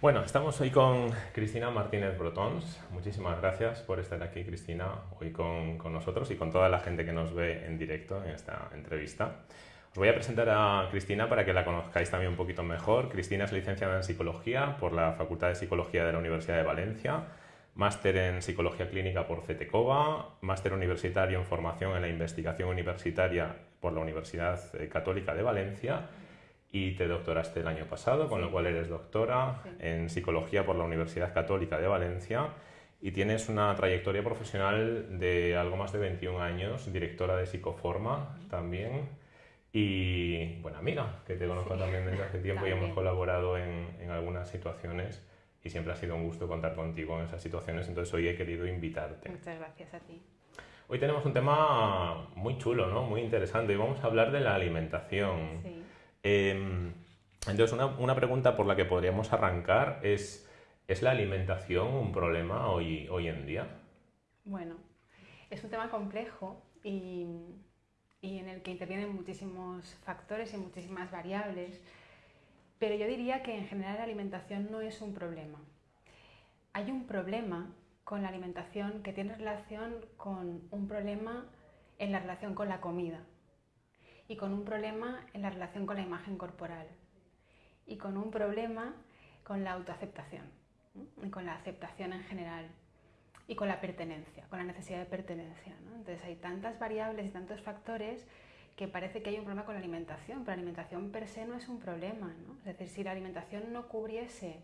Bueno, estamos hoy con Cristina Martínez Brotons. Muchísimas gracias por estar aquí, Cristina, hoy con, nosotros y con toda la gente que nos ve en directo en esta entrevista. Os voy a presentar a Cristina para que la conozcáis también un poquito mejor. Cristina es licenciada en Psicología por la Facultad de Psicología de la Universidad de Valencia, máster en Psicología Clínica por CETECOVA, máster universitario en Formación en la Investigación Universitaria por la Universidad eh, Católica de Valencia y te doctoraste el año pasado, con lo cual eres doctora en psicología por la Universidad Católica de Valencia y tienes una trayectoria profesional de algo más de 21 años, directora de Psicoforma también y buena amiga, que te conozco también desde hace tiempo y hemos colaborado en, en, algunas situaciones y siempre ha sido un gusto contar contigo en esas situaciones, entonces hoy he querido invitarte. Muchas gracias a ti. Hoy tenemos un tema muy chulo, ¿no? muy interesante y vamos a hablar de la alimentación. Sí. Eh, entonces, una, una, pregunta por la que podríamos arrancar es, ¿es la alimentación un problema hoy, hoy en día? Bueno, es un tema complejo y, y en el que intervienen muchísimos factores y muchísimas variables, pero yo diría que en general la alimentación no es un problema. Hay un problema con la alimentación que tiene relación con un problema en la relación con la comida y con un problema en la relación con la imagen corporal y con un problema con la autoaceptación y con la aceptación en general y con la pertenencia, con la necesidad de pertenencia. ¿no? Entonces hay tantas variables y tantos factores que parece que hay un problema con la alimentación, pero la alimentación per se no es un problema. ¿no? Es decir, si la alimentación no cubriese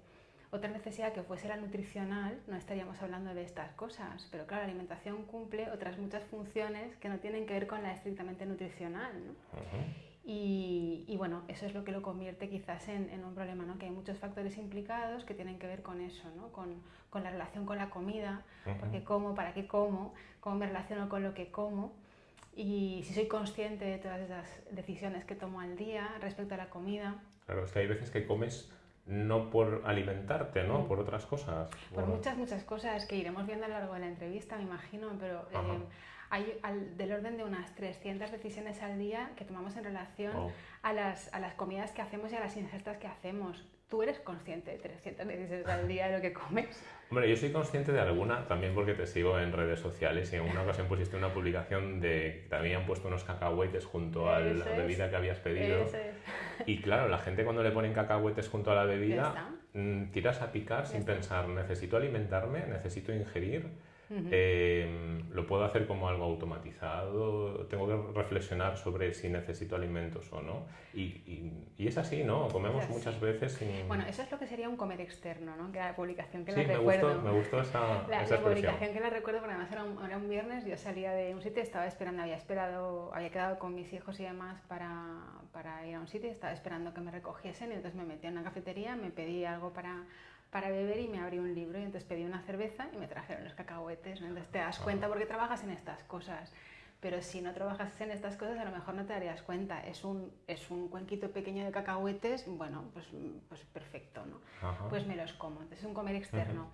otra necesidad que fuese la nutricional, no estaríamos hablando de estas cosas. Pero claro, la alimentación cumple otras muchas funciones que no tienen que ver con la estrictamente nutricional. ¿no? Uh -huh. y, y, bueno, eso es lo que lo convierte quizás en, en, un problema, ¿no? que hay muchos factores implicados que tienen que ver con eso, ¿no? con, con la relación con la comida, Uh -huh. porque como, para qué como, cómo me relaciono con lo que como y si soy consciente de todas esas decisiones que tomo al día respecto a la comida. Claro, es que hay veces que comes no por alimentarte, ¿no? Mm. Por otras cosas. Por Bueno, muchas, muchas cosas que iremos viendo a lo largo de la entrevista, me imagino, pero eh, hay al- del orden de unas 300 decisiones al día que tomamos en relación Oh. a, las, a las comidas que hacemos y a las ingestas que hacemos. ¿Tú eres consciente de 300 decisiones al día de lo que comes? Hombre, yo soy consciente de alguna, también porque te sigo en redes sociales y en una ocasión pusiste una publicación de que te habían puesto unos cacahuetes junto a la es. bebida que habías pedido. Es. Y claro, la gente cuando le ponen cacahuetes junto a la bebida, mm, tiras a picar sin pensar, necesito alimentarme, necesito ingerir, Ujú. eh, lo puedo hacer como algo automatizado, tengo que reflexionar sobre si necesito alimentos o no. Y, y- y es así, ¿no? Comemos así. muchas veces sin... Bueno, eso es lo que sería un comer externo, ¿no? Que era la publicación que sí, la me recuerdo. gustó, me gustó esa, La, esa la publicación que la recuerdo porque además era un, era un viernes, yo salía de un sitio, estaba esperando, había esperado, había quedado con mis hijos y demás para, para ir a un sitio, estaba esperando que me recogiesen y entonces me metí en una cafetería, me pedí algo para, para beber y me abrí un libro y entonces pedí una cerveza y me trajeron los cacahuetes, ¿no? Entonces te das cuenta porque trabajas en estas cosas. Pero si no trabajas en estas cosas, a lo mejor no te darías cuenta. Es un, es un cuenquito pequeño de cacahuetes, bueno, pues, pues perfecto, ¿no? Ajá. pues me los como. Entonces es un comer externo.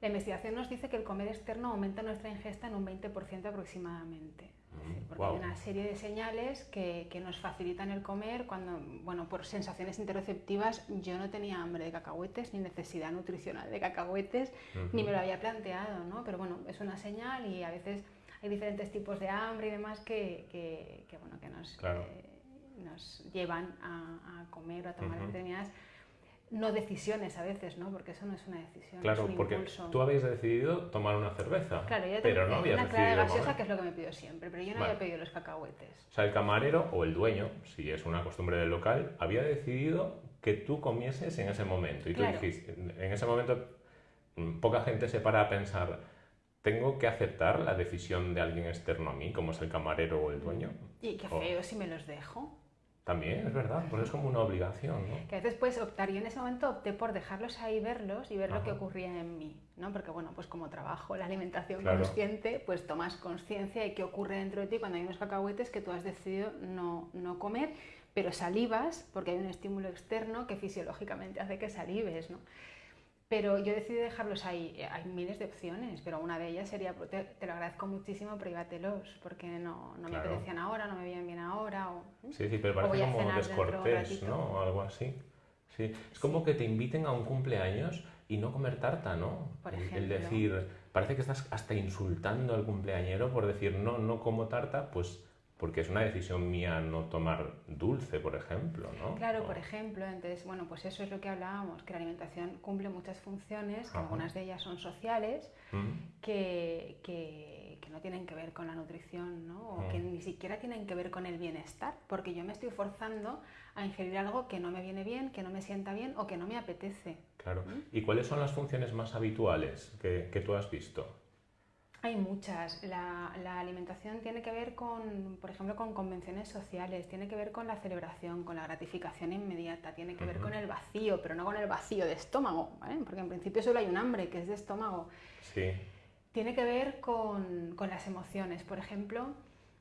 La investigación nos dice que el comer externo aumenta nuestra ingesta en un 20% aproximadamente. Decir, porque hay una serie de señales que, que nos facilitan el comer cuando, bueno, por sensaciones interoceptivas, yo no tenía hambre de cacahuetes ni necesidad nutricional de cacahuetes, ni me lo había planteado, ¿no? Pero bueno, es una señal y a veces hay diferentes tipos de hambre y demás que, que, que, bueno, que nos, Claro. eh, nos llevan a, a comer o a tomar Ujú. determinadas no decisiones a veces, ¿no? Porque eso no es una decisión, Claro, es un porque impulso. tú habías decidido tomar una cerveza, Claro, yo pero no habías una clara gaseosa que es lo que me pido siempre, pero yo no Vale. había pedido los cacahuetes. O sea, el camarero o el dueño, si es una costumbre del local, había decidido que tú comieses en ese momento. Y tú Claro. dijiste, en ese momento, mm, poca gente se para a pensar, ¿tengo que aceptar la decisión de alguien externo a mí, como es el camarero o el dueño? Y qué feo si me los dejo. También, es verdad, pues es como una obligación, ¿no? Que a veces puedes optar, yo en ese momento opté por dejarlos ahí, verlos y ver lo que ocurría en mí, ¿no? Porque bueno, pues como trabajo la alimentación Claro. consciente, pues tomas conciencia de qué ocurre dentro de ti cuando hay unos cacahuetes que tú has decidido no, no comer, pero salivas porque hay un estímulo externo que fisiológicamente hace que salives, ¿no? Pero yo decidí dejarlos ahí. Eh, Hay miles de opciones, pero una de ellas sería, te, te lo agradezco muchísimo, privatelos, porque no, no me apetecían ahora, no me veían bien ahora. O, Sí, sí, pero parece como descortés. ¿no? O algo así. Sí, es como que te inviten a un cumpleaños y no comer tarta, ¿no? Por El- ejemplo. El decir, parece que estás hasta insultando al cumpleañero por decir, no, no como tarta, pues porque es una decisión mía no tomar dulce, por ejemplo, ¿no? Claro, por ejemplo, entonces, bueno, pues eso es lo que hablábamos, que la alimentación cumple muchas funciones, que algunas de ellas son sociales, que, que- que no tienen que ver con la nutrición, ¿no? O que Mm. ni siquiera tienen que ver con el bienestar, porque yo me estoy forzando a ingerir algo que no me viene bien, que no me sienta bien o que no me apetece. Claro. ¿Y cuáles son las funciones más habituales que, que tú has visto? Hay muchas. La, la alimentación tiene que ver con, por ejemplo, con convenciones sociales, tiene que ver con la celebración, con la gratificación inmediata, tiene que ver con el vacío, pero no con el vacío de estómago, ¿vale? porque en principio solo hay un hambre que es de estómago. Sí. Tiene que ver con, con las emociones. Por ejemplo,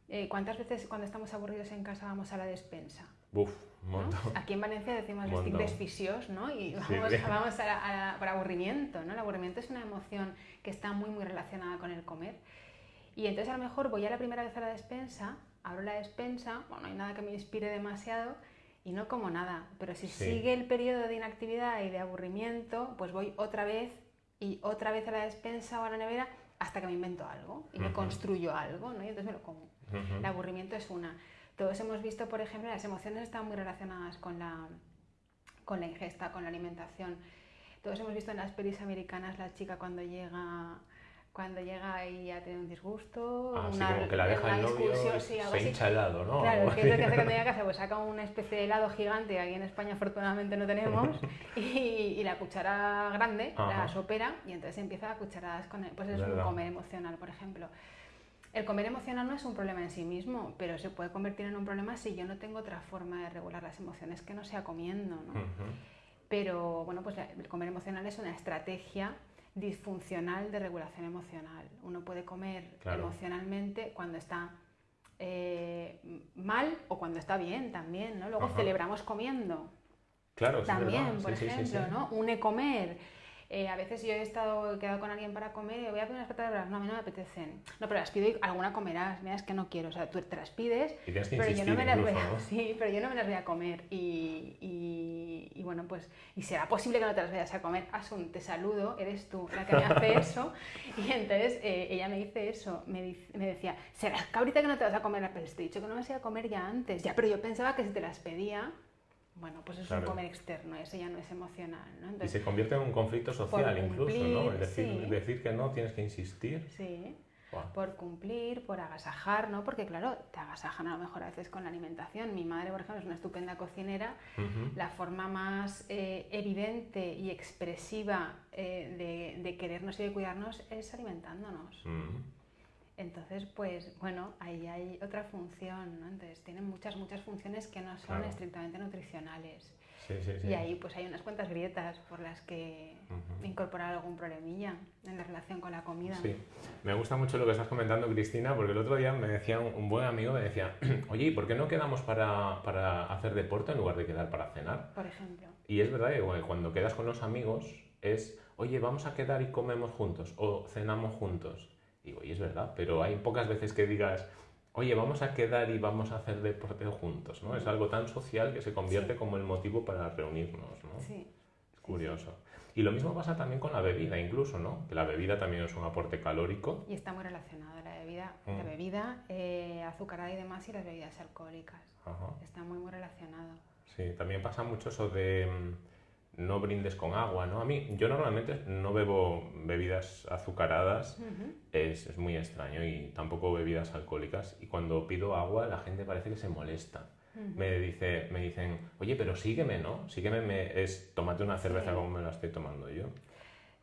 eh, ¿cuántas veces cuando estamos aburridos en casa vamos a la despensa? Buf, un ¿no? montón. Aquí en Valencia decimos desficiós, ¿no? Y Sí. vamos, vamos a la- a la- por aburrimiento, ¿no? El aburrimiento es una emoción que está muy, muy relacionada con el comer. Y entonces a lo mejor voy a la primera vez a la despensa, abro la despensa, bueno, no hay nada que me inspire demasiado y no como nada. Pero si Sí. sigue el periodo de inactividad y de aburrimiento, pues voy otra vez y otra vez a la despensa o a la nevera hasta que me invento algo y me Ujú. construyo algo, ¿no? Y entonces me lo como. Ujú. El aburrimiento es una. Todos hemos visto, por ejemplo, las emociones están muy relacionadas con la, con la ingesta, con la alimentación. Todos hemos visto en las pelis americanas la chica cuando llega cuando llega y ha tenido un disgusto, Ah, sí, una, como que la deja el novio sí, algo se así. hincha helado, ¿no? Claro, que es lo que hace cuando llega a casa, pues saca una especie de helado gigante, aquí en España afortunadamente no tenemos, y, y la cuchara grande, Ajá. la sopera, y entonces empieza a cucharadas con él. Pues es Verdad. un comer emocional, por ejemplo. El comer emocional no es un problema en sí mismo, pero se puede convertir en un problema si yo no tengo otra forma de regular las emociones que no sea comiendo, ¿no? Ujú. Pero bueno, pues el comer emocional es una estrategia disfuncional de regulación emocional. Uno puede comer Claro. emocionalmente cuando está eh, mal o cuando está bien también, ¿no? Luego Ajá. celebramos comiendo. Claro, sí, También, por sí, ejemplo, sí. ¿no? Une comer. Eh, a veces yo he estado he quedado con alguien para comer y voy a pedir unas patatas bravas. No, a mí no me apetecen. No, pero las pido y alguna comerás. Mira, es que no quiero. O sea, tú te las pides, Y que pero yo no me las voy a, ¿no? sí, pero yo no me las voy a comer. Y, y- y bueno, pues, y será posible que no te las vayas a comer. Asun, te saludo, eres tú la que me hace eso. Y entonces eh, ella me dice eso, me, dice- me decía, será que ahorita que no te vas a comer, pero te he dicho que no me las iba a comer ya antes. Ya, pero yo pensaba que si te las pedía, bueno, pues es Claro. un comer externo, eso ya no es emocional, ¿no? Y se convierte en un conflicto social incluso, ¿no? El decir, sí. decir que no, tienes que insistir. sí. Por cumplir, por agasajar, ¿no? Porque claro, te agasajan a lo mejor a veces con la alimentación. Mi madre, por ejemplo, es una estupenda cocinera. La forma más eh, evidente y expresiva eh, de, de querernos y de cuidarnos es alimentándonos. Mm. Entonces, pues bueno, ahí hay otra función, ¿no? Entonces tienen muchas, muchas funciones que no son Claro. estrictamente nutricionales. Sí, sí, sí. Y ahí pues hay unas cuantas grietas por las que Ujú. incorporar algún problemilla en la relación con la comida. Sí, me gusta mucho lo que estás comentando, Cristina, porque el otro día me decía un, un buen amigo, me decía, oye, ¿y por qué no quedamos para, para hacer deporte en lugar de quedar para cenar? Por ejemplo. Y es verdad que bueno, cuando quedas con los amigos es, oye, vamos a quedar y comemos juntos o cenamos juntos. Y digo, y es verdad, pero hay pocas veces que digas, oye, vamos a quedar y vamos a hacer deporte juntos, ¿no? Es algo tan social que se convierte Sí. como el motivo para reunirnos, ¿no? Sí. Es curioso. Y lo mismo pasa también con la bebida, incluso, ¿no? Que la bebida también es un aporte calórico. Y está muy relacionado la bebida, la Mm. bebida eh, azucarada y demás y las bebidas alcohólicas. Ajá. Está muy, muy relacionado. Sí, también pasa mucho eso de mm, no brindes con agua, ¿no? A mí, yo normalmente no bebo bebidas azucaradas, es, es muy extraño, y tampoco bebidas alcohólicas. Y cuando pido agua, la gente parece que se molesta. Me, dice, me dicen, oye, pero sígueme, ¿no? Sígueme me- es tómate una cerveza Sí. como me la estoy tomando yo.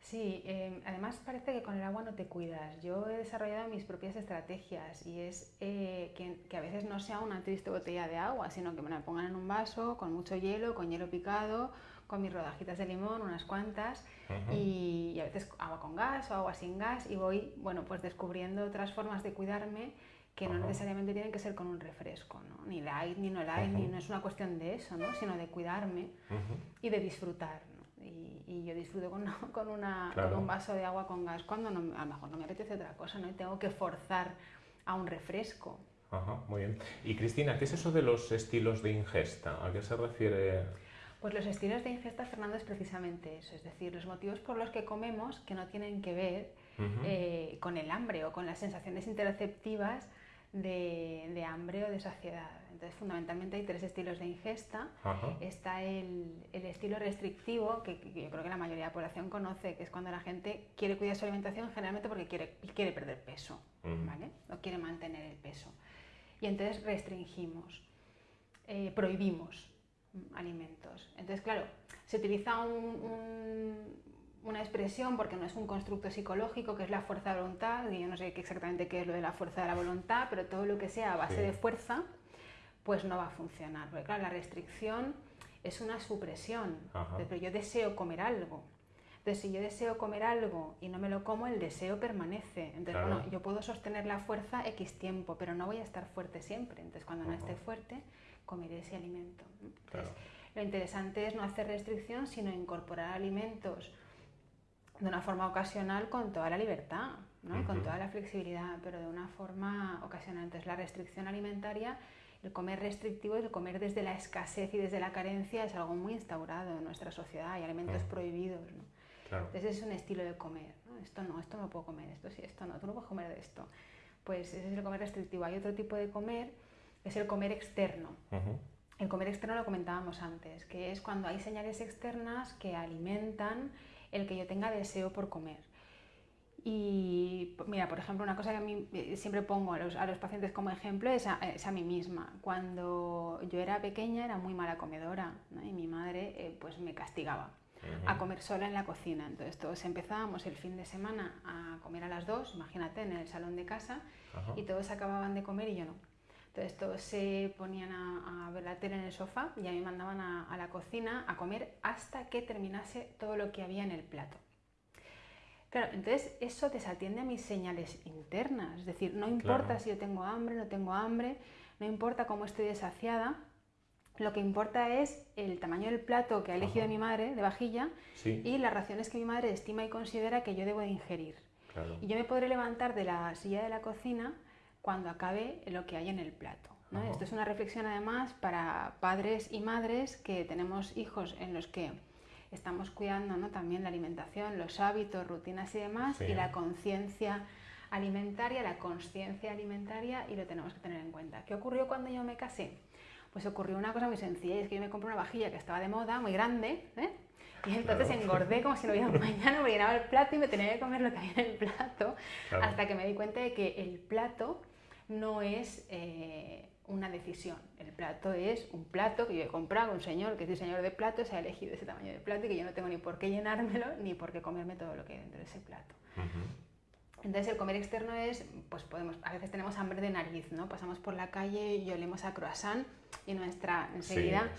Sí, eh, además parece que con el agua no te cuidas. Yo he desarrollado mis propias estrategias y es eh, que, que a veces no sea una triste botella de agua, sino que me la pongan en un vaso con mucho hielo, con hielo picado, con mis rodajitas de limón, unas cuantas, Ujú. y, y a veces agua con gas o agua sin gas y voy, bueno, pues descubriendo otras formas de cuidarme que no Ajá. necesariamente tienen que ser con un refresco, ¿no? Ni light, ni no light, ni Ujú. no es una cuestión de eso, ¿no? Sino de cuidarme y de disfrutar. ¿no? Y, y yo disfruto con, con, una, Claro. con un vaso de agua con gas cuando no- a lo mejor no me apetece otra cosa, ¿no? Y tengo que forzar a un refresco. Ajá, muy bien. Y Cristina, ¿qué es eso de los estilos de ingesta? ¿A qué se refiere? Pues los estilos de ingesta, Fernando, es precisamente eso, es decir, los motivos por los que comemos que no tienen que ver eh, con el hambre o con las sensaciones interoceptivas de, hambre o de saciedad. Entonces, fundamentalmente hay tres estilos de ingesta. Está el, estilo restrictivo, que, yo creo que la mayoría de la población conoce, que es cuando la gente quiere cuidar su alimentación generalmente porque quiere, quiere perder peso, ¿vale? O quiere mantener el peso. Y entonces restringimos, eh, prohibimos alimentos. Entonces, claro, se utiliza una expresión porque no es un constructo psicológico, que es la fuerza de voluntad, y yo no sé exactamente qué es lo de la fuerza de la voluntad, pero todo lo que sea a base de fuerza, pues no va a funcionar. Porque claro, la restricción es una supresión, pero yo deseo comer algo. Entonces, si yo deseo comer algo y no me lo como, el deseo permanece. Entonces, bueno, yo puedo sostener la fuerza X tiempo, pero no voy a estar fuerte siempre. Entonces, cuando no esté fuerte, comeré ese alimento. lo interesante es no hacer restricción, sino incorporar alimentos de una forma ocasional con toda la libertad, ¿no? con toda la flexibilidad, pero de una forma ocasional. Entonces, la restricción alimentaria, el comer restrictivo, el comer desde la escasez y desde la carencia es algo muy instaurado en nuestra sociedad. Hay alimentos prohibidos. Entonces, es un estilo de comer. Esto no, esto no puedo comer, esto sí, esto no, tú no puedes comer de esto. Pues ese es el comer restrictivo. Hay otro tipo de comer es el comer externo. El comer externo lo comentábamos antes, que es cuando hay señales externas que alimentan el que yo tenga deseo por comer. Y mira, por ejemplo, una cosa que a mí eh, siempre pongo a los, a los pacientes como ejemplo es a, es a, mí misma. Cuando yo era pequeña era muy mala comedora y mi madre eh, pues me castigaba a comer sola en la cocina. Entonces todos empezábamos el fin de semana a comer a las dos, imagínate, en el salón de casa, y todos acababan de comer y yo no. Entonces todos se ponían a, ver la tele en el sofá y a mí mandaban a, la cocina a comer hasta que terminase todo lo que había en el plato. Claro, entonces eso desatiende a mis señales internas, es decir, no importa si yo tengo hambre, no tengo hambre, no importa cómo estoy desaciada, lo que importa es el tamaño del plato que ha elegido mi madre de vajilla y las raciones que mi madre estima y considera que yo debo de ingerir. Y yo me podré levantar de la silla de la cocina cuando acabe lo que hay en el plato. Esto es una reflexión además para padres y madres que tenemos hijos en los que estamos cuidando ¿no? también la alimentación, los hábitos, rutinas y demás, y la conciencia alimentaria, la conciencia alimentaria, y lo tenemos que tener en cuenta. ¿Qué ocurrió cuando yo me casé? Pues ocurrió una cosa muy sencilla, y es que yo me compré una vajilla que estaba de moda, muy grande, ¿eh? Y entonces engordé como si no hubiera un mañana, me llenaba el plato y me tenía que comer lo que había en el plato, hasta que me di cuenta de que el plato no es eh, una decisión. El plato es un plato que yo he comprado, un señor que es diseñador de platos, ha elegido ese tamaño de plato y que yo no tengo ni por qué llenármelo ni por qué comerme todo lo que hay dentro de ese plato. Entonces el comer externo es, pues podemos, a veces tenemos hambre de nariz, ¿no? Pasamos por la calle y olemos a croissant y nuestra enseguida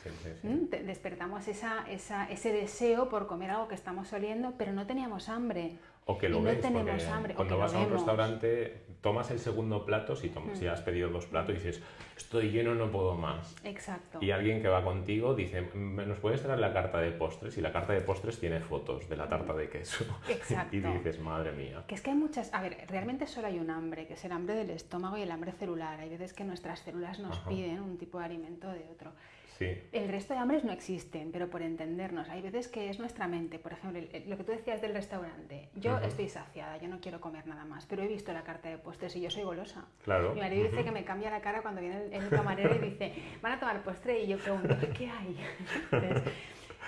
despertamos esa, esa, ese deseo por comer algo que estamos oliendo, pero no teníamos hambre. O que lo ves, tenemos hambre. Cuando vas a un restaurante, tomas el segundo plato, si, tomas, si has pedido dos platos, y dices, estoy lleno, no puedo más. Exacto. Y alguien que va contigo dice, ¿nos puedes traer la carta de postres? Y la carta de postres tiene fotos de la tarta de queso. Exacto. y dices, madre mía. Que es que hay muchas... A ver, realmente solo hay un hambre, que es el hambre del estómago y el hambre celular. Hay veces que nuestras células nos piden un tipo de alimento de otro. El resto de hambres no existen, pero por entendernos, hay veces que es nuestra mente. Por ejemplo, lo que tú decías del restaurante. Yo estoy saciada, yo no quiero comer nada más, pero he visto la carta de postres y yo soy golosa. Claro. Mi marido dice que me cambia la cara cuando viene el, camarero y dice, van a tomar postre y yo pregunto, ¿qué hay?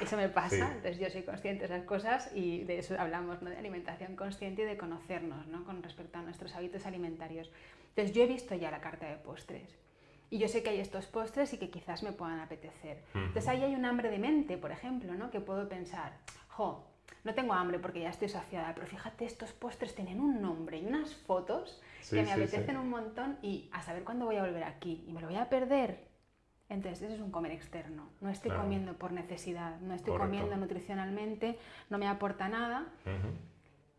eso me pasa, entonces yo soy consciente de esas cosas y de eso hablamos, ¿no? de alimentación consciente y de conocernos ¿no? con respecto a nuestros hábitos alimentarios. Entonces yo he visto ya la carta de postres y yo sé que hay estos postres y que quizás me puedan apetecer. Entonces ahí hay un hambre de mente, por ejemplo, ¿no? que puedo pensar, jo, no tengo hambre porque ya estoy saciada, pero fíjate, estos postres tienen un nombre y unas fotos que me apetecen un montón y a saber cuándo voy a volver aquí y me lo voy a perder. Entonces, eso es un comer externo. No estoy comiendo por necesidad, no estoy comiendo nutricionalmente, no me aporta nada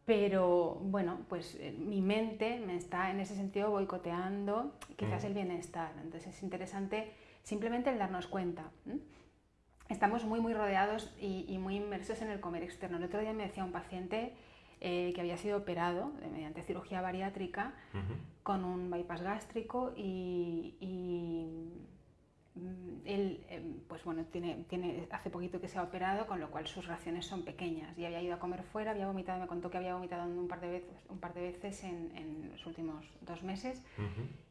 pero bueno, pues eh, mi mente me está en ese sentido boicoteando quizás mm. el bienestar. Entonces es interesante simplemente el darnos cuenta. Estamos muy, muy rodeados y, muy inmersos en el comer externo. El otro día me decía un paciente eh, que había sido operado mediante cirugía bariátrica con un bypass gástrico y, y mm, él, em, pues bueno, tiene, tiene, hace poquito que se ha operado, con lo cual sus raciones son pequeñas. Y había ido a comer fuera, había vomitado, me contó que había vomitado un par de veces, un par de veces en, en los últimos dos meses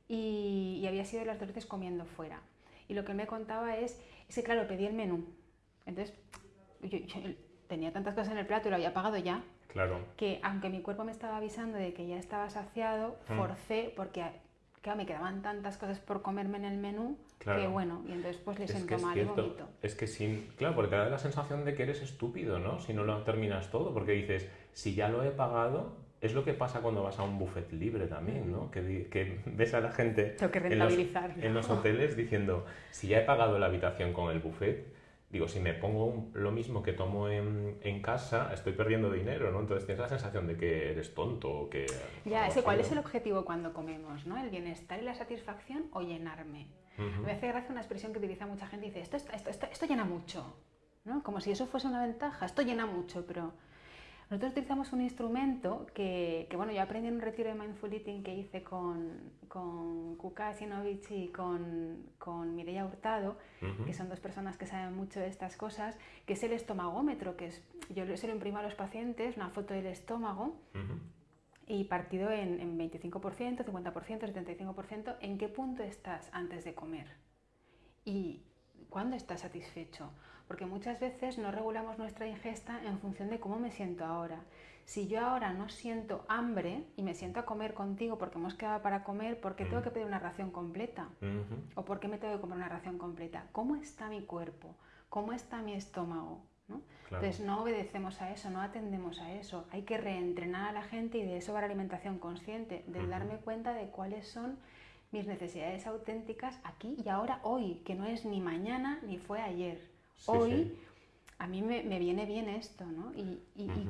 y, había sido las dos veces comiendo fuera. Y lo que me contaba es, es que claro, pedí el menú. Entonces, yo, tenía tantas cosas en el plato y lo había pagado ya. Claro. Que aunque mi cuerpo me estaba avisando de que ya estaba saciado, mm. forcé porque me quedaban tantas cosas por comerme en el menú que bueno, y entonces pues le siento mal y vomito. Es que sin, claro, porque te da la sensación de que eres estúpido, ¿no? Si no lo terminas todo, porque dices, si ya lo he pagado, es lo que pasa cuando vas a un buffet libre también, ¿no? Que, que ves a la gente en los, en los, hoteles diciendo, si ya he pagado la habitación con el buffet, digo, si me pongo lo mismo que tomo en, en, casa, estoy perdiendo dinero, ¿no? Entonces tienes la sensación de que eres tonto o que... Ya, ese, ¿cuál es el objetivo cuando comemos, ¿no? ¿El bienestar y la satisfacción o llenarme? Me hace gracia una expresión que utiliza mucha gente dice, esto, esto, esto, esto llena mucho, ¿no? Como si eso fuese una ventaja, esto llena mucho, pero nosotros utilizamos un instrumento que, que, bueno, yo aprendí en un retiro de Mindful Eating que hice con, con Kuka Sinovich y con, con Mireia Hurtado, que son dos personas que saben mucho de estas cosas, que es el estomagómetro, que es, yo se lo imprimo a los pacientes, una foto del estómago, y partido en, en 25%, 50%, 75%, ¿en qué punto estás antes de comer? ¿Y cuándo estás satisfecho? Porque muchas veces no regulamos nuestra ingesta en función de cómo me siento ahora. Si yo ahora no siento hambre y me siento a comer contigo porque hemos quedado para comer, ¿por qué tengo que pedir una ración completa? ¿O por qué me tengo que comer una ración completa? ¿Cómo está mi cuerpo? ¿Cómo está mi estómago? Entonces no obedecemos a eso, no atendemos a eso. Hay que reentrenar a la gente y de eso va la alimentación consciente, de darme cuenta de cuáles son mis necesidades auténticas aquí y ahora, hoy, que no es ni mañana ni fue ayer hoy a mí me, viene bien esto, ¿no? Y,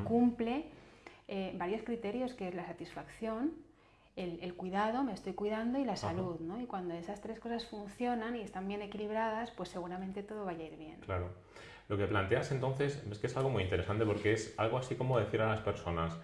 cumple eh, varios criterios, que es la satisfacción, el, cuidado, me estoy cuidando y la salud, ¿no? Y cuando esas tres cosas funcionan y están bien equilibradas, pues seguramente todo vaya a ir bien. Claro. Lo que planteas entonces es que es algo muy interesante porque es algo así como decir a las personas,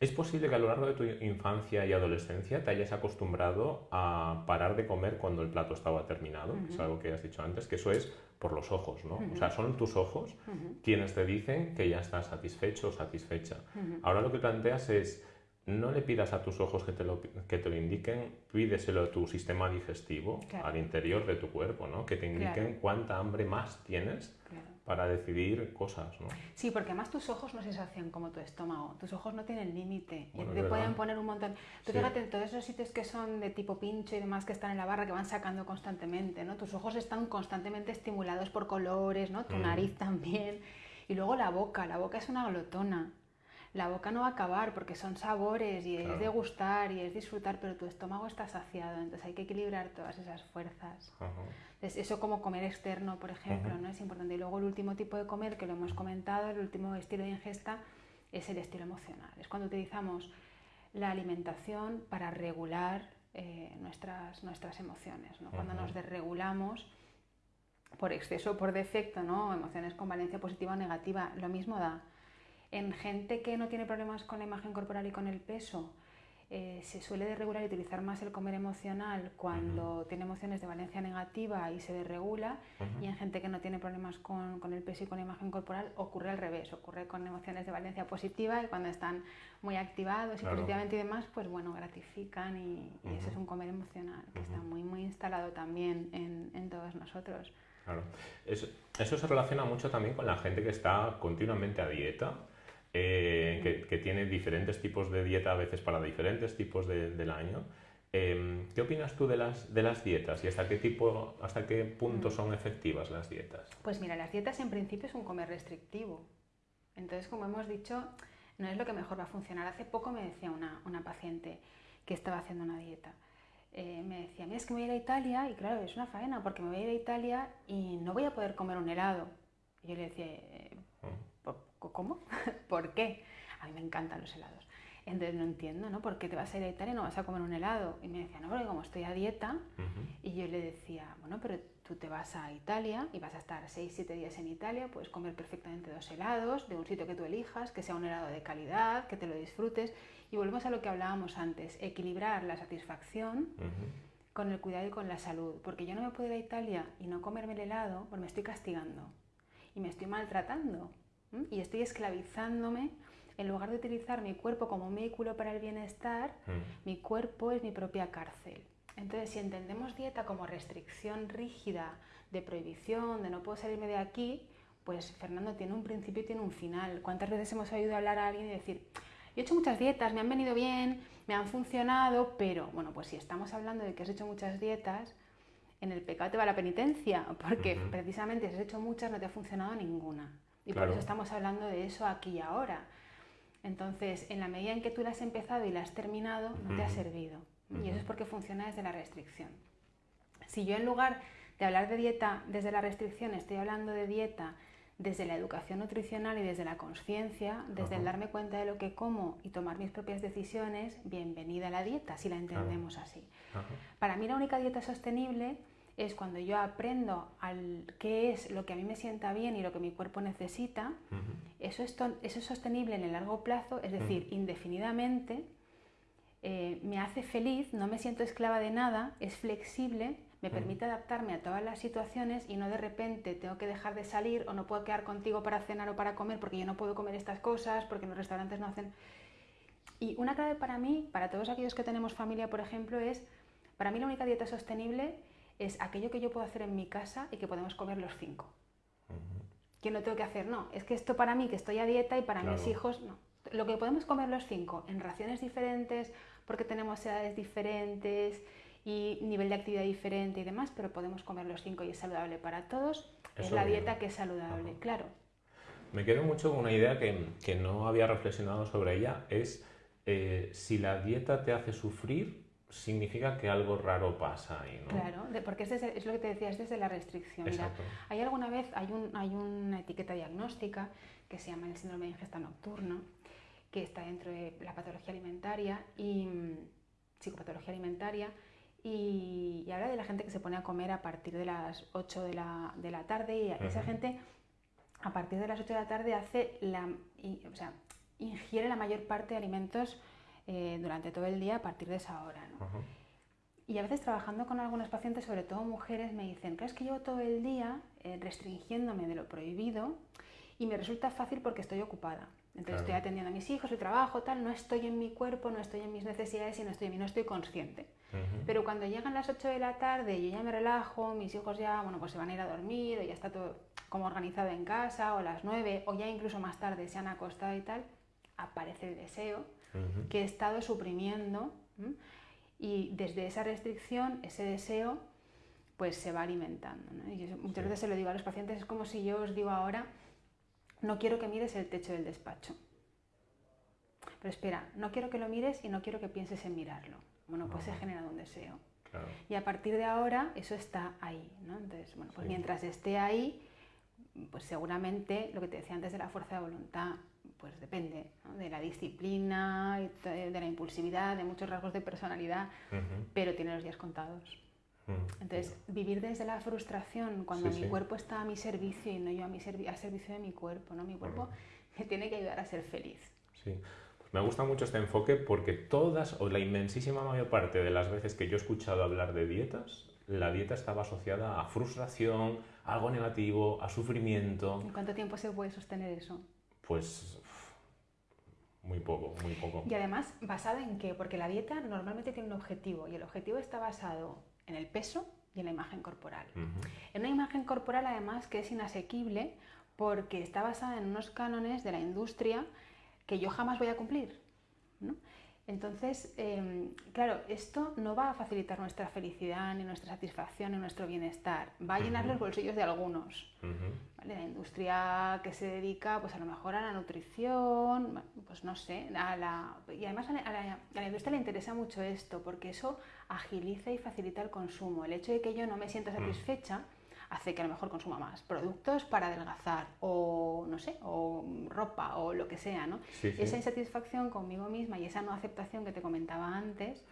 ¿Es posible que a lo largo de tu infancia y adolescencia te hayas acostumbrado a parar de comer cuando el plato estaba terminado? Es algo que has dicho antes, que eso es por los ojos, ¿no? O sea, son tus ojos quienes te dicen que ya estás satisfecho o satisfecha. Ahora lo que planteas es, no le pidas a tus ojos que te lo, que te lo indiquen, pídeselo a tu sistema digestivo, al interior de tu cuerpo, ¿no? Que te indiquen cuánta hambre más tienes para decidir cosas, ¿no? Sí, porque además tus ojos no se sacian como tu estómago, tus ojos no tienen límite y te pueden poner un montón. Tú fíjate en todos esos sitios que son de tipo pincho y demás que están en la barra que van sacando constantemente, ¿no? Tus ojos están constantemente estimulados por colores, ¿no? Tu mm. nariz también. Y luego la boca, la boca es una glotona. La boca no va a acabar porque son sabores y es degustar y es disfrutar, pero tu estómago está saciado, entonces hay que equilibrar todas esas fuerzas eso como comer externo, por ejemplo, ¿no? es importante. Y luego el último tipo de comer, que lo hemos comentado, el último estilo de ingesta, es el estilo emocional. Es cuando utilizamos la alimentación para regular eh, nuestras, nuestras emociones. ¿no? Cuando nos desregulamos por exceso o por defecto, ¿no? emociones con valencia positiva o negativa, lo mismo da. En gente que no tiene problemas con la imagen corporal y con el peso, eh, se suele desregular y utilizar más el comer emocional cuando tiene emociones de valencia negativa y se desregula y en gente que no tiene problemas con, con, el peso y con la imagen corporal ocurre al revés, ocurre con emociones de valencia positiva y cuando están muy activados y positivamente y demás, pues bueno, gratifican y, ese es un comer emocional que está muy muy instalado también en, en todos nosotros. Claro. Eso, eso se relaciona mucho también con la gente que está continuamente a dieta eh, que, tiene diferentes tipos de dieta a veces para diferentes tipos del año. Em, ¿Qué opinas tú de las, de las dietas y hasta qué, tipo, hasta qué punto mm. son efectivas las dietas? Pues mira, las dietas en principio es un comer restrictivo. Entonces, como hemos dicho, no es lo que mejor va a funcionar. Hace poco me decía una, una paciente que estaba haciendo una dieta. Eh, me decía, mira, es que me voy a ir a Italia y claro, es una faena porque me voy a ir a Italia y no voy a poder comer un helado. Y yo le decía, eh, ¿cómo? ¿Por qué? A mí me encantan los helados. Entonces no entiendo, ¿no? ¿Por qué te vas a ir a Italia y no vas a comer un helado? Y me decía, no, porque como estoy a dieta, y yo le decía, bueno, pero tú te vas a Italia y vas a estar 6, 7 días en Italia, puedes comer perfectamente dos helados de un sitio que tú elijas, que sea un helado de calidad, que te lo disfrutes. Y volvemos a lo que hablábamos antes, equilibrar la satisfacción con el cuidado y con la salud, porque yo no me puedo ir a Italia y no comerme el helado, porque me estoy castigando y me estoy maltratando y estoy esclavizándome. En lugar de utilizar mi cuerpo como un vehículo para el bienestar, mm. mi cuerpo es mi propia cárcel. Entonces, si entendemos dieta como restricción rígida, de prohibición, de no puedo salirme de aquí, pues Fernando tiene un principio y tiene un final. ¿Cuántas veces hemos oído hablar a alguien y decir, he hecho muchas dietas, me han venido bien, me han funcionado, pero bueno, pues si estamos hablando de que has hecho muchas dietas, en el pecado te va la penitencia, porque precisamente si has hecho muchas no te ha funcionado ninguna. Y por eso estamos hablando de eso aquí y ahora. Entonces, en la medida en que tú la has empezado y la has terminado, no te ha servido. Y eso es porque funciona desde la restricción. Si yo en lugar de hablar de dieta desde la restricción estoy hablando de dieta desde la educación nutricional y desde la conciencia, desde el darme cuenta de lo que como y tomar mis propias decisiones, bienvenida a la dieta, si la entendemos así. Para mí la única dieta sostenible es cuando yo aprendo al qué es lo que a mí me sienta bien y lo que mi cuerpo necesita, eso, es eso es sostenible en el largo plazo, es decir, indefinidamente, eh, me hace feliz, no me siento esclava de nada, es flexible me permite adaptarme a todas las situaciones y no de repente tengo que dejar de salir o no puedo quedar contigo para cenar o para comer porque yo no puedo comer estas cosas, porque los restaurantes no hacen... Y una clave para mí, para todos aquellos que tenemos familia, por ejemplo, es, para mí la única dieta sostenible es aquello que yo puedo hacer en mi casa y que podemos comer los cinco. Que no tengo que hacer, no, es que esto para mí, que estoy a dieta y para mis hijos, no. Lo que podemos comer los cinco en raciones diferentes, porque tenemos edades diferentes, y nivel de actividad diferente y demás, pero podemos comer los cinco y es saludable para todos. es la dieta que es saludable, claro. Me quedo mucho con una idea que, que no había reflexionado sobre ella, es eh, si la dieta te hace sufrir, significa que algo raro pasa ahí, ¿no? Claro, porque es, es, lo que te decía, es desde la restricción. Mira, hay alguna vez, hay, un, hay una etiqueta diagnóstica que se llama el síndrome de ingesta nocturna, que está dentro de la patología alimentaria y mm, psicopatología alimentaria, y, habla de la gente que se pone a comer a partir de las 8 de la, de la tarde y esa gente a partir de las 8 de la tarde hace la, o sea, ingiere la mayor parte de alimentos eh, durante todo el día a partir de esa hora. ¿no? Y a veces trabajando con algunos pacientes, sobre todo mujeres, me dicen, que es que llevo todo el día eh, restringiéndome de lo prohibido y me resulta fácil porque estoy ocupada. Entonces estoy atendiendo a mis hijos, su trabajo, tal, no estoy en mi cuerpo, no estoy en mis necesidades y no estoy en mí, no estoy consciente. Pero cuando llegan las 8 de la tarde, yo ya me relajo, mis hijos ya, bueno, pues se van a ir a dormir, o ya está todo como organizado en casa, o las 9, o ya incluso más tarde se han acostado y tal, aparece el deseo que he estado suprimiendo. Y desde esa restricción, ese deseo, pues se va alimentando. Y muchas veces se lo digo a los pacientes, es como si yo os digo ahora, no quiero que mires el techo del despacho. Pero espera, no quiero que lo mires y no quiero que pienses en mirarlo. Bueno, pues se ha generado un deseo. Y a partir de ahora eso está ahí. ¿no? Entonces, bueno, pues mientras esté ahí, pues seguramente lo que te decía antes de la fuerza de voluntad, pues depende de la disciplina, de la impulsividad, de muchos rasgos de personalidad, pero tiene los días contados. Entonces, vivir desde la frustración cuando mi cuerpo está a mi servicio y no yo a mi al servicio de mi cuerpo, ¿no? Mi cuerpo me tiene que ayudar a ser feliz. Sí. Me gusta mucho este enfoque porque todas o la inmensísima mayor parte de las veces que yo he escuchado hablar de dietas, la dieta estaba asociada a frustración, a algo negativo, a sufrimiento. ¿En cuánto tiempo se puede sostener eso? Pues muy poco, muy poco. Y además, ¿basada en qué? Porque la dieta normalmente tiene un objetivo y el objetivo está basado en el peso y en la imagen corporal. En una imagen corporal además que es inasequible porque está basada en unos cánones de la industria que yo jamás voy a cumplir. Entonces, em, claro, esto no va a facilitar nuestra felicidad, ni nuestra satisfacción, ni nuestro bienestar. Va a llenar los bolsillos de algunos. La industria que se dedica, pues a lo mejor a la nutrición, pues no sé, a la... y además a la, a la industria le interesa mucho esto, porque eso agiliza y facilita el consumo. El hecho de que yo no me sienta satisfecha hace que a lo mejor consuma más productos para adelgazar o no sé, o ropa o lo que sea, ¿no? Esa insatisfacción conmigo misma y esa no aceptación que te comentaba antes,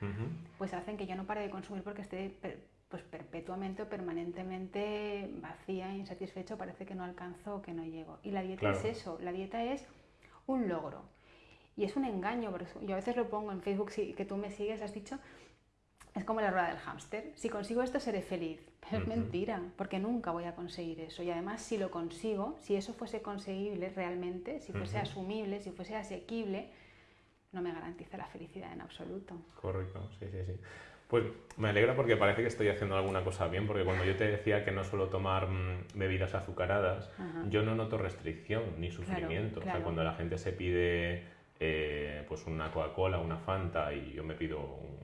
pues hacen que yo no pare de consumir porque esté pues perpetuamente o permanentemente vacía, insatisfecho, parece que no alcanzo, que no llego. Y la dieta es eso, la dieta es un logro. Y es un engaño, porque yo a veces lo pongo en Facebook, que tú me sigues, has dicho, Es como la rueda del hámster. Si consigo esto seré feliz. Pero es mentira, porque nunca voy a conseguir eso. Y además, si lo consigo, si eso fuese conseguible realmente, si fuese asumible, si fuese asequible, no me garantiza la felicidad en absoluto. Correcto, sí, sí, sí. Pues me alegra porque parece que estoy haciendo alguna cosa bien, porque cuando yo te decía que no suelo tomar mm, bebidas azucaradas, yo no noto restricción ni sufrimiento. O sea, cuando la gente se pide eh, pues una Coca-Cola, una Fanta y yo me pido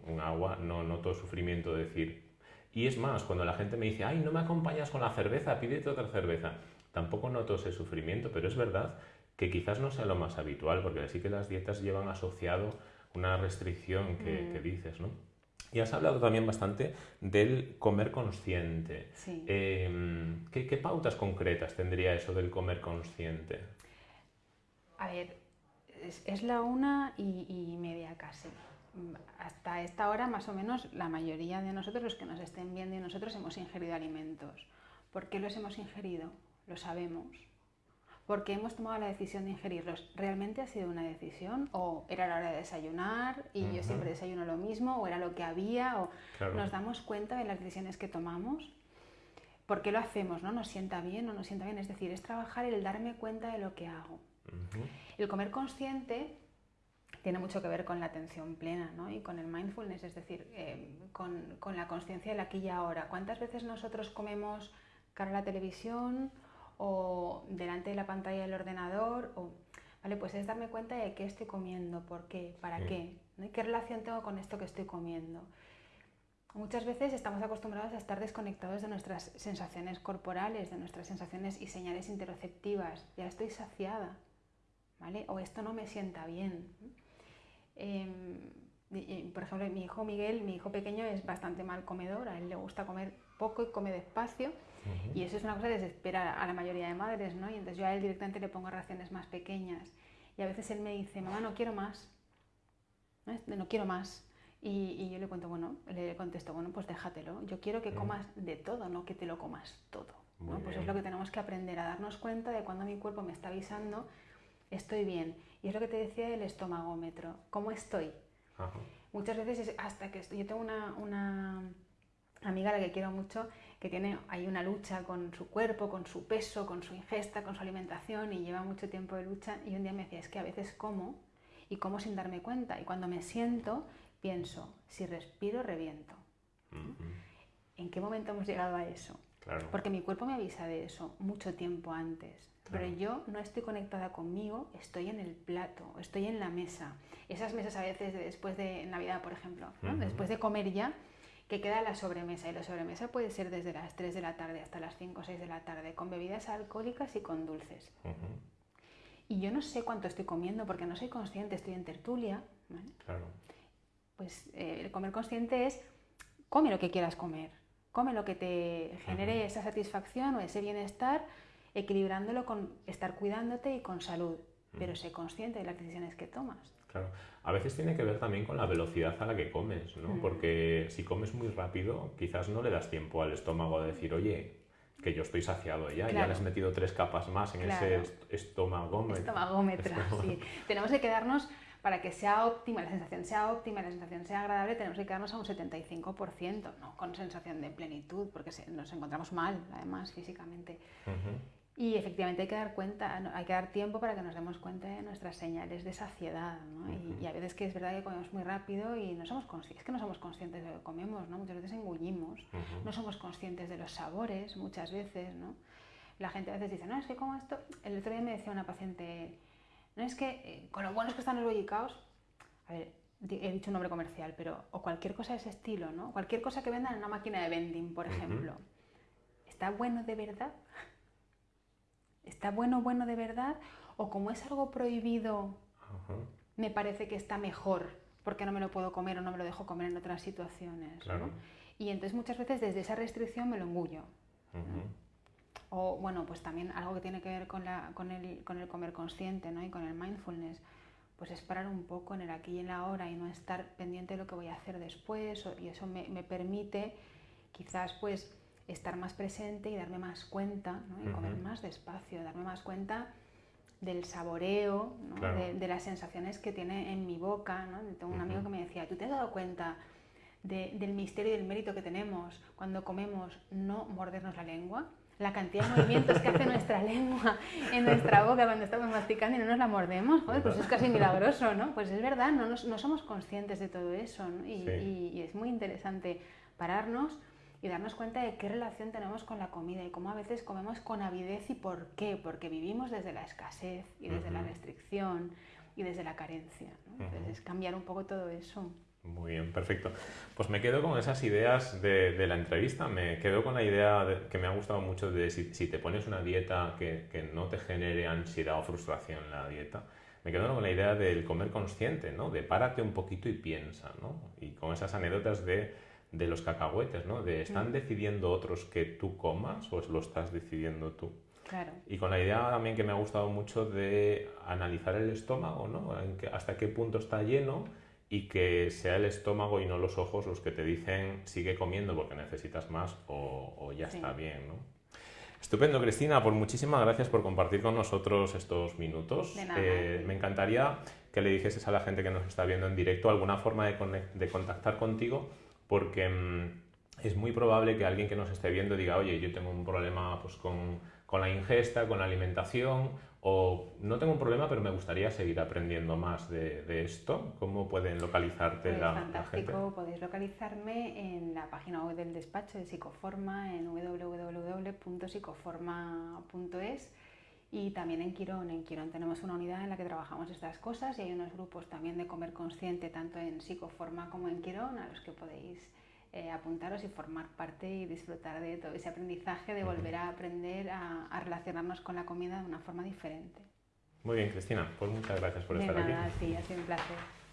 un, agua, no noto sufrimiento de decir... Y es más, cuando la gente me dice, ay, no me acompañas con la cerveza, pídete otra cerveza, tampoco noto ese sufrimiento, pero es verdad que quizás no sea lo más habitual, porque sí que las dietas llevan asociado una restricción que, que mm. dices, ¿no? Y has hablado también bastante del comer consciente. Em, ¿qué, pautas concretas tendría eso del comer consciente? A ver, es, la una y, media casi. Hasta esta hora, más o menos, la mayoría de nosotros, los que nos estén viendo y nosotros, hemos ingerido alimentos. ¿Por qué los hemos ingerido? Lo sabemos porque hemos tomado la decisión de ingerirlos. ¿Realmente ha sido una decisión? ¿O era la hora de desayunar y yo siempre desayuno lo mismo? ¿O era lo que había? ¿O nos damos cuenta de las decisiones que tomamos? ¿Por qué lo hacemos? ¿no? ¿Nos sienta bien o no nos sienta bien? Es decir, es trabajar el darme cuenta de lo que hago. El comer consciente tiene mucho que ver con la atención plena ¿no? y con el mindfulness, es decir, eh, con, con la conciencia del aquí y ahora. ¿Cuántas veces nosotros comemos cara a la televisión? o delante de la pantalla del ordenador, o, ¿vale? Pues es darme cuenta de qué estoy comiendo, por qué, para qué, ¿no? qué relación tengo con esto que estoy comiendo. Muchas veces estamos acostumbrados a estar desconectados de nuestras sensaciones corporales, de nuestras sensaciones y señales interoceptivas. Ya estoy saciada, ¿vale? O esto no me sienta bien. Em, por ejemplo, mi hijo Miguel, mi hijo pequeño, es bastante mal comedor, a él le gusta comer poco y come despacio y eso es una cosa que desespera a la mayoría de madres, ¿no? Y entonces yo a él directamente le pongo raciones más pequeñas. Y a veces él me dice, mamá, no quiero más. No, quiero más. Y, yo le cuento, bueno, le contesto, bueno, pues déjatelo. Yo quiero que comas de todo, no que te lo comas todo. ¿no? Pues es lo que tenemos que aprender, a darnos cuenta de cuando mi cuerpo me está avisando, estoy bien. Y es lo que te decía del estómagómetro, ¿cómo estoy? Muchas veces es hasta que estoy, yo tengo una, una amiga a la que quiero mucho que tiene hay una lucha con su cuerpo, con su peso, con su ingesta, con su alimentación y lleva mucho tiempo de lucha y un día me decía, es que a veces como y como sin darme cuenta y cuando me siento pienso, si respiro reviento. ¿En qué momento hemos llegado a eso? Porque mi cuerpo me avisa de eso mucho tiempo antes. Pero yo no estoy conectada conmigo, estoy en el plato, estoy en la mesa. Esas mesas a veces después de Navidad, por ejemplo, después de comer ya, que queda la sobremesa. Y la sobremesa puede ser desde las 3 de la tarde hasta las 5 o 6 de la tarde, con bebidas alcohólicas y con dulces. Y yo no sé cuánto estoy comiendo porque no soy consciente, estoy en tertulia. Claro. Pues eh, el comer consciente es come lo que quieras comer, come lo que te genere esa satisfacción o ese bienestar, equilibrándolo con estar cuidándote y con salud, pero sé consciente de las decisiones que tomas. Claro. A veces tiene que ver también con la velocidad a la que comes, ¿no? Mm. Porque si comes muy rápido, quizás no le das tiempo al estómago a decir, oye, que yo estoy saciado ya, ya le has metido tres capas más en ese. Estómagómetro, sí. Tenemos que quedarnos, para que sea óptima, la sensación sea óptima, la sensación sea agradable, tenemos que quedarnos a un 75%, no con sensación de plenitud, porque nos encontramos mal, además, físicamente. Y efectivamente hay que dar cuenta, hay que dar tiempo para que nos demos cuenta de nuestras señales de saciedad. ¿no? y, a veces que es verdad que comemos muy rápido y no somos conscientes, es que no somos conscientes de lo que comemos, ¿no? muchas veces engullimos, no somos conscientes de los sabores muchas veces. ¿no? La gente a veces dice, no, es que como esto, el otro día me decía una paciente, no es que eh, con lo buenos que están los bollicaos, a ver, he dicho un nombre comercial, pero o cualquier cosa de ese estilo, ¿no? cualquier cosa que vendan en una máquina de vending, por ejemplo, ¿está bueno de verdad? ¿Está bueno, bueno de verdad? ¿O como es algo prohibido, me parece que está mejor porque no me lo puedo comer o no me lo dejo comer en otras situaciones? Y entonces muchas veces desde esa restricción me lo engullo. O bueno, pues también algo que tiene que ver con, la, con, el, con el comer consciente ¿no? y con el mindfulness, pues es parar un poco en el aquí y en la ahora y no estar pendiente de lo que voy a hacer después y eso me, me permite quizás pues estar más presente y darme más cuenta, ¿no? y comer más despacio, darme más cuenta del saboreo, de, las sensaciones que tiene en mi boca. ¿no? Tengo un amigo que me decía, ¿tú te has dado cuenta del misterio y del mérito que tenemos cuando comemos, no mordernos la lengua, la cantidad de movimientos que hace nuestra lengua en nuestra boca cuando estamos masticando y no nos la mordemos, joder, pues es casi milagroso, ¿no? Pues es verdad, no, no somos conscientes de todo eso y, es muy interesante pararnos y darnos cuenta de qué relación tenemos con la comida y cómo a veces comemos con avidez y por qué, porque vivimos desde la escasez y desde la restricción y desde la carencia. ¿no? Entonces, cambiar un poco todo eso. Muy bien, perfecto. Pues me quedo con esas ideas de, de la entrevista, me quedo con la idea que me ha gustado mucho de si, si te pones una dieta que, que, no te genere ansiedad o frustración la dieta, me quedo con la idea del comer consciente, ¿no? De párate un poquito y piensa, ¿no? Y con esas anécdotas de, de los cacahuetes, ¿no? De ¿están mm. decidiendo otros que tú comas o lo estás decidiendo tú? Claro. Y con la idea también que me ha gustado mucho de analizar el estómago, ¿no? Que, hasta qué punto está lleno y que sea el estómago y no los ojos los que te dicen sigue comiendo porque necesitas más o, ya está bien, ¿no? Estupendo, Cristina, pues muchísimas gracias por compartir con nosotros estos minutos. Eh, me encantaría que le dijeses a la gente que nos está viendo en directo alguna forma de, de contactar contigo, porque mm, es muy probable que alguien que nos esté viendo diga, oye, yo tengo un problema pues, con, con la ingesta, con la alimentación, o no tengo un problema, pero me gustaría seguir aprendiendo más de, esto. ¿Cómo pueden localizarte pues la, fantástico. Podéis localizarme en la página web del despacho de Psicoforma en www.psicoforma.es y también en Quirón. En Quirón tenemos una unidad en la que trabajamos estas cosas y hay unos grupos también de comer consciente tanto en Psicoforma como en Quirón a los que podéis eh, apuntaros y formar parte y disfrutar de todo ese aprendizaje, de volver a aprender a, relacionarnos con la comida de una forma diferente. Muy bien, Cristina, pues muchas gracias por estar nada, aquí. Sí, ha sido un placer.